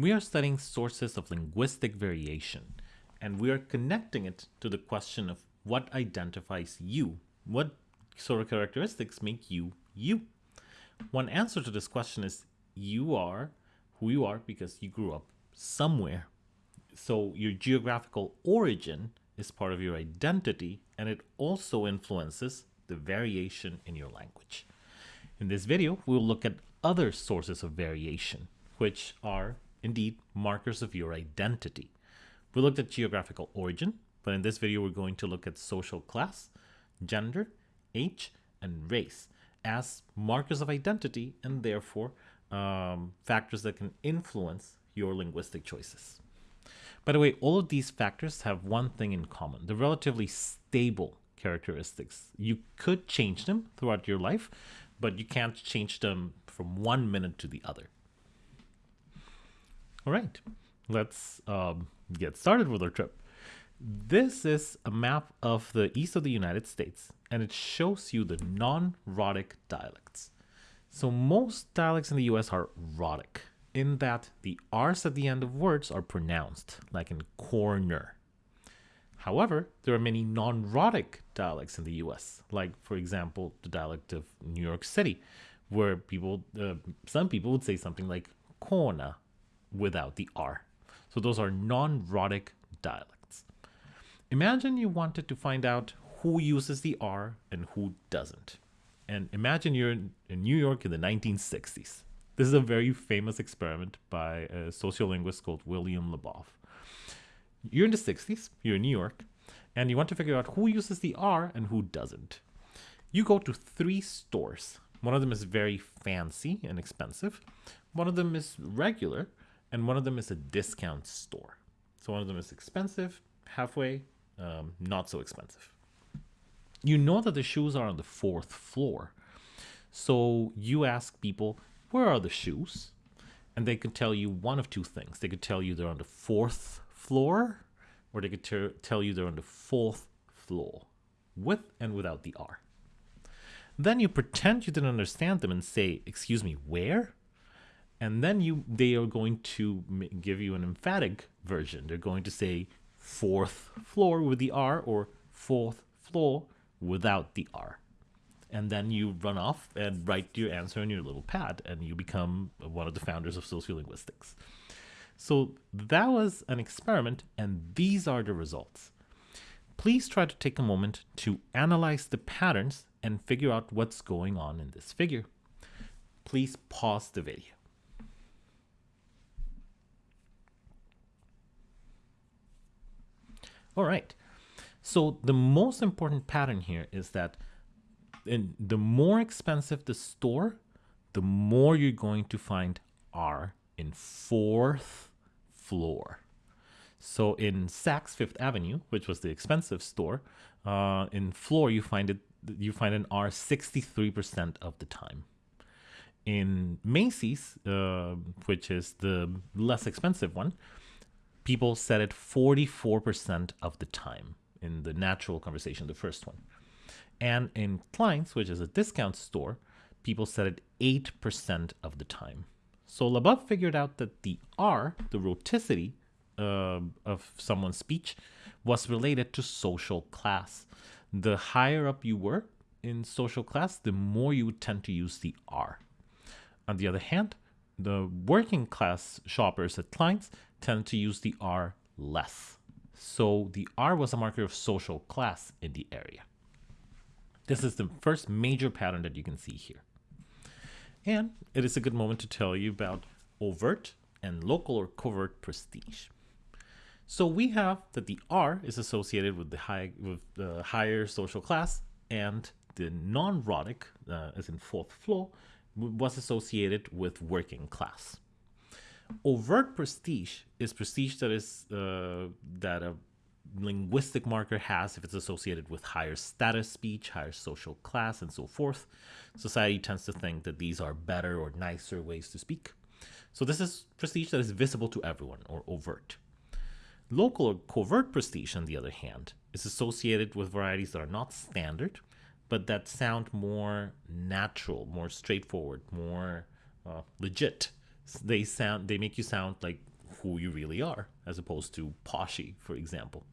We are studying sources of linguistic variation, and we are connecting it to the question of what identifies you. What sort of characteristics make you you? One answer to this question is you are who you are because you grew up somewhere. So your geographical origin is part of your identity and it also influences the variation in your language. In this video, we'll look at other sources of variation, which are indeed markers of your identity. We looked at geographical origin, but in this video, we're going to look at social class, gender, age, and race as markers of identity and therefore um, factors that can influence your linguistic choices. By the way, all of these factors have one thing in common. They're relatively stable characteristics. You could change them throughout your life, but you can't change them from one minute to the other. All right, let's um, get started with our trip. This is a map of the east of the United States, and it shows you the non-rhotic dialects. So most dialects in the US are rhotic, in that the R's at the end of words are pronounced, like in corner. However, there are many non-rhotic dialects in the US, like, for example, the dialect of New York City, where people, uh, some people would say something like corner without the R. So those are non-rhotic dialects. Imagine you wanted to find out who uses the R and who doesn't. And imagine you're in, New York in the 1960s. This is a very famous experiment by a sociolinguist called William Labov. You're in the 60s, you're in New York, and you want to figure out who uses the R and who doesn't. You go to three stores. One of them is very fancy and expensive. One of them is regular, and one of them is a discount store. So one of them is expensive, halfway, um, not so expensive. You know that the shoes are on the fourth floor. So you ask people, where are the shoes? And they could tell you one of two things. They could tell you they're on the fourth floor, or they could tell you they're on the fourth floor, with and without the R. Then you pretend you didn't understand them and say, excuse me, where? And then you they are going to give you an emphatic version. They're going to say fourth floor with the r or fourth floor without the r. And then you run off and write your answer on your little pad and you become one of the founders of sociolinguistics. So that was an experiment and these are the results. Please try to take a moment to analyze the patterns and figure out what's going on in this figure. Please pause the video All right. So the most important pattern here is that in the more expensive the store, the more you're going to find R in fourth floor. So in Saks Fifth Avenue, which was the expensive store, uh, in floor you find it you find an R 63% of the time. In Macy's, uh, which is the less expensive one, people said it 44% of the time in the natural conversation, the first one. And in Klein's, which is a discount store, people said it 8% of the time. So Labov figured out that the R, the rhoticity uh, of someone's speech, was related to social class. The higher up you were in social class, the more you would tend to use the R. On the other hand, the working class shoppers at Klein's tend to use the R less. So the R was a marker of social class in the area. This is the first major pattern that you can see here. And it is a good moment to tell you about overt and local or covert prestige. So we have that the R is associated with the high with the higher social class and the non-rhotic, uh, as in fourth floor, was associated with working class. Overt prestige is prestige that is uh, that a linguistic marker has if it's associated with higher status speech, higher social class, and so forth. Society tends to think that these are better or nicer ways to speak. So this is prestige that is visible to everyone or overt. Local or covert prestige, on the other hand, is associated with varieties that are not standard, but that sound more natural, more straightforward, more uh, legit. They sound they make you sound like who you really are, as opposed to poshy, for example.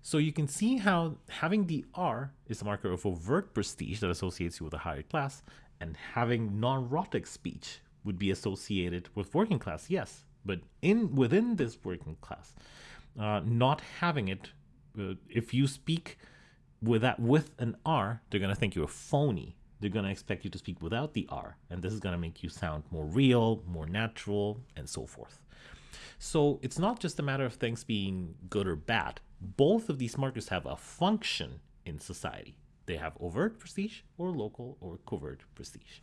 So you can see how having the R is a marker of overt prestige that associates you with a higher class, and having non-rhotic speech would be associated with working class, yes, but in within this working class, uh, not having it, uh, if you speak with that with an R, they're gonna think you're a phony. They're gonna expect you to speak without the R, and this is gonna make you sound more real, more natural, and so forth. So it's not just a matter of things being good or bad. Both of these markers have a function in society. They have overt prestige or local or covert prestige.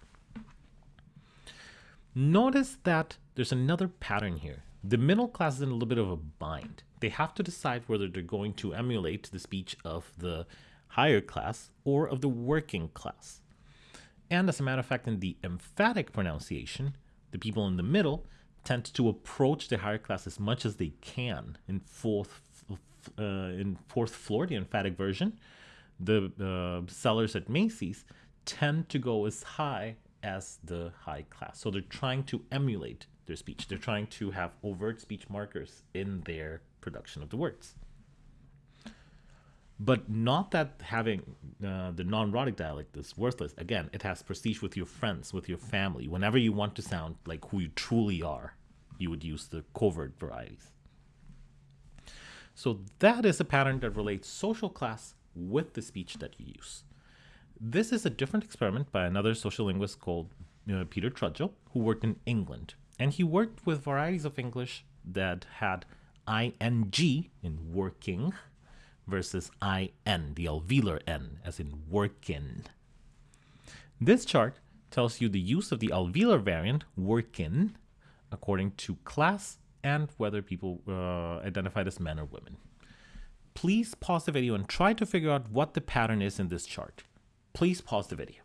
Notice that there's another pattern here. The middle class is in a little bit of a bind. They have to decide whether they're going to emulate the speech of the higher class or of the working class. And as a matter of fact, in the emphatic pronunciation, the people in the middle tend to approach the higher class as much as they can. In fourth, uh, in fourth floor, the emphatic version, the uh, sellers at Macy's tend to go as high as the high class. So they're trying to emulate their speech. They're trying to have overt speech markers in their production of the words. But not that having uh, the non-rhotic dialect is worthless. Again, it has prestige with your friends, with your family. Whenever you want to sound like who you truly are, you would use the covert varieties. So that is a pattern that relates social class with the speech that you use. This is a different experiment by another social linguist called Peter Trudgill, who worked in England. And he worked with varieties of English that had ing in working versus in, the alveolar n, as in workin. This chart tells you the use of the alveolar variant workin according to class and whether people uh, identified as men or women. Please pause the video and try to figure out what the pattern is in this chart please pause the video.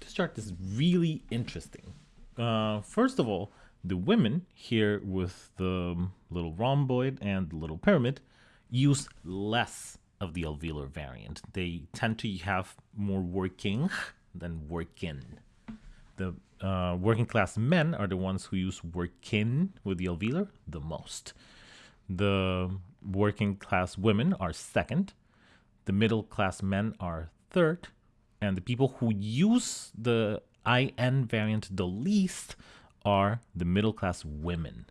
This chart is really interesting. Uh, first of all, the women here with the little rhomboid and the little pyramid use less of the alveolar variant. They tend to have more working than workin. The uh, working class men are the ones who use workin with the alveolar the most. The working class women are second, the middle class men are third, and the people who use the IN variant the least are the middle class women.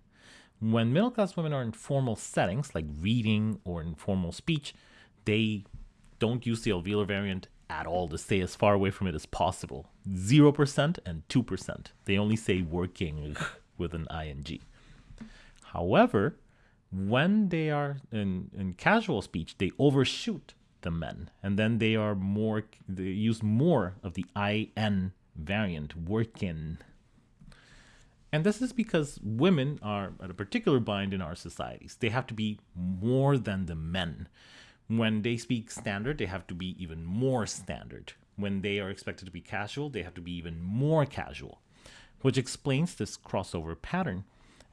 When middle class women are in formal settings like reading or informal speech, they don't use the alveolar variant at all to stay as far away from it as possible. 0% and 2%. They only say working with an ing. However, when they are in, in casual speech, they overshoot the men, and then they are more they use more of the in variant, working. And this is because women are at a particular bind in our societies. They have to be more than the men. When they speak standard, they have to be even more standard. When they are expected to be casual, they have to be even more casual, which explains this crossover pattern.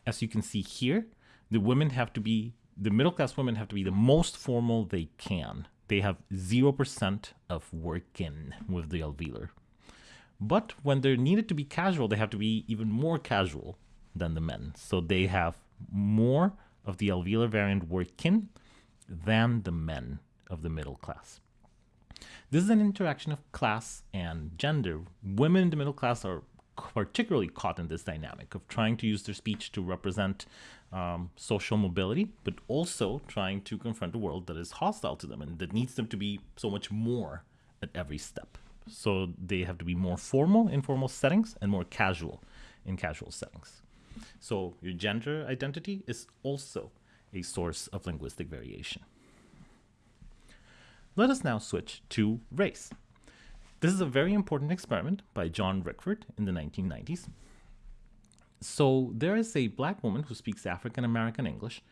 As you can see here, the women have to be the middle class women have to be the most formal they can. They have 0% of work in with the alveolar. But when they're needed to be casual, they have to be even more casual than the men. So they have more of the alveolar variant working than the men of the middle class. This is an interaction of class and gender. Women in the middle class are particularly caught in this dynamic of trying to use their speech to represent um, social mobility, but also trying to confront a world that is hostile to them and that needs them to be so much more at every step. So they have to be more formal in formal settings and more casual in casual settings. So your gender identity is also a source of linguistic variation. Let us now switch to race. This is a very important experiment by John Rickford in the 1990s. So there is a black woman who speaks African American English,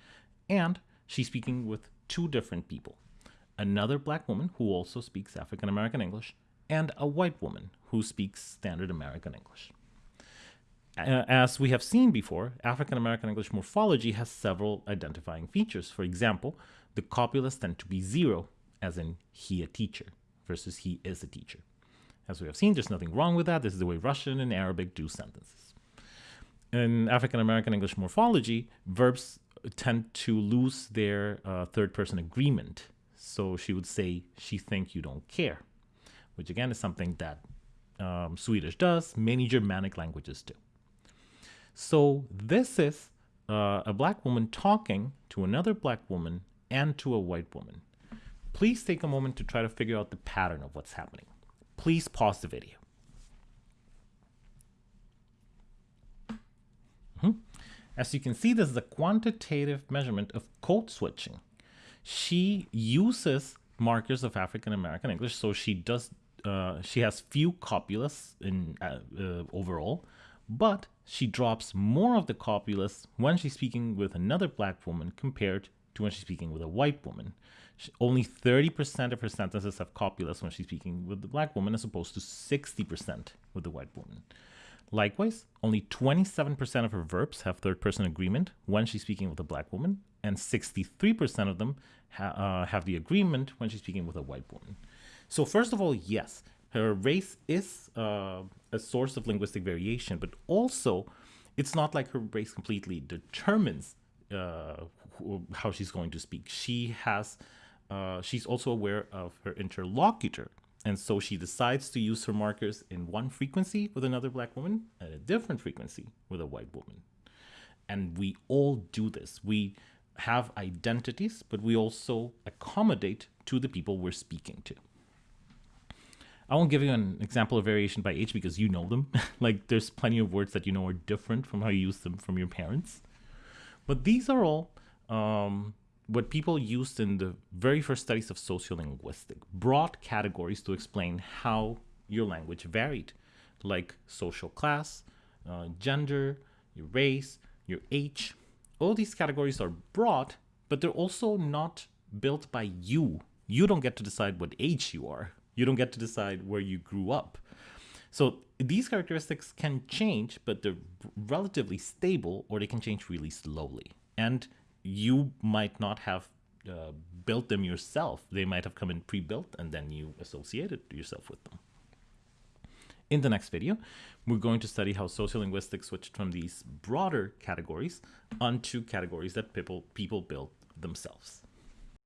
and she's speaking with two different people. Another black woman who also speaks African American English, and a white woman who speaks Standard American English. As we have seen before, African American English morphology has several identifying features. For example, the copulas tend to be zero, as in he a teacher, versus he is a teacher. As we have seen, there's nothing wrong with that. This is the way Russian and Arabic do sentences. In African American English morphology, verbs tend to lose their uh, third person agreement. So she would say, she think you don't care, which again is something that um, Swedish does, many Germanic languages do. So this is uh, a black woman talking to another black woman and to a white woman. Please take a moment to try to figure out the pattern of what's happening. Please pause the video. Mm -hmm. As you can see, this is a quantitative measurement of code switching. She uses markers of African American English, so she does. Uh, she has few copulas in uh, uh, overall, but she drops more of the copulae when she's speaking with another black woman compared to when she's speaking with a white woman. She, only 30% of her sentences have copulae when she's speaking with the black woman as opposed to 60% with the white woman. Likewise, only 27% of her verbs have third person agreement when she's speaking with a black woman, and 63% of them ha uh, have the agreement when she's speaking with a white woman. So, first of all, yes, her race is uh, a source of linguistic variation, but also it's not like her race completely determines uh, how she's going to speak. She has, uh, she's also aware of her interlocutor. And so she decides to use her markers in one frequency with another black woman and a different frequency with a white woman. And we all do this. We have identities, but we also accommodate to the people we're speaking to. I won't give you an example of variation by age because you know them. like there's plenty of words that you know are different from how you use them from your parents. But these are all um, what people used in the very first studies of sociolinguistic, broad categories to explain how your language varied, like social class, uh, gender, your race, your age. All these categories are broad, but they're also not built by you. You don't get to decide what age you are. You don't get to decide where you grew up. So these characteristics can change, but they're relatively stable or they can change really slowly. And you might not have uh, built them yourself. They might have come in pre-built and then you associated yourself with them. In the next video, we're going to study how sociolinguistics switched from these broader categories onto categories that people, people built themselves.